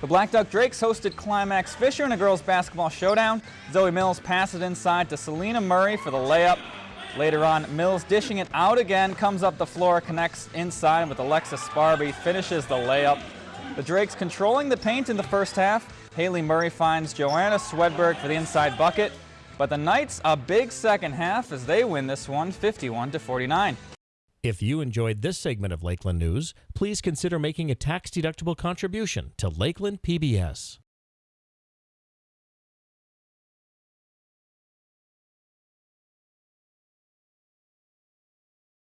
The Blackduck Drakes hosted Climax Fisher in a girls basketball showdown. Zoe Mills passed it inside to Selena Murray for the layup. Later on, Mills dishing it out again, comes up the floor, connects inside with Alexis Sparby, finishes the layup. The Drakes controlling the paint in the first half. Haley Murray finds Joanna Swedberg for the inside bucket. But the Knights a big second half as they win this one 51 to 49. If you enjoyed this segment of Lakeland News, please consider making a tax-deductible contribution to Lakeland PBS.